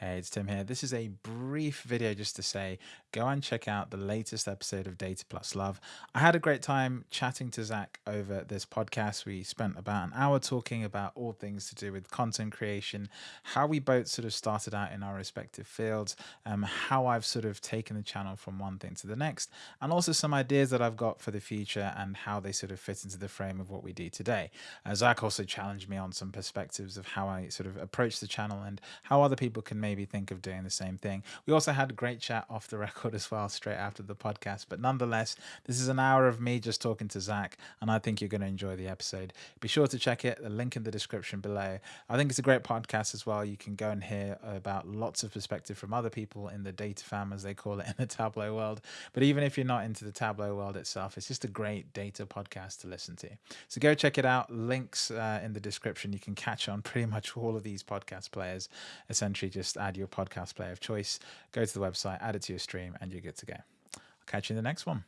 Hey, it's Tim here. This is a brief video just to say go and check out the latest episode of Data Plus Love. I had a great time chatting to Zach over this podcast. We spent about an hour talking about all things to do with content creation, how we both sort of started out in our respective fields, um, how I've sort of taken the channel from one thing to the next, and also some ideas that I've got for the future and how they sort of fit into the frame of what we do today. Uh, Zach also challenged me on some perspectives of how I sort of approach the channel and how other people can maybe think of doing the same thing. We also had a great chat off the record as well, straight after the podcast. But nonetheless, this is an hour of me just talking to Zach, and I think you're going to enjoy the episode. Be sure to check it, the link in the description below. I think it's a great podcast as well. You can go and hear about lots of perspective from other people in the data fam, as they call it in the Tableau world. But even if you're not into the Tableau world itself, it's just a great data podcast to listen to. So go check it out. Links uh, in the description. You can catch on pretty much all of these podcast players. Essentially, just add your podcast player of choice, go to the website, add it to your stream, and you're good to go. I'll catch you in the next one.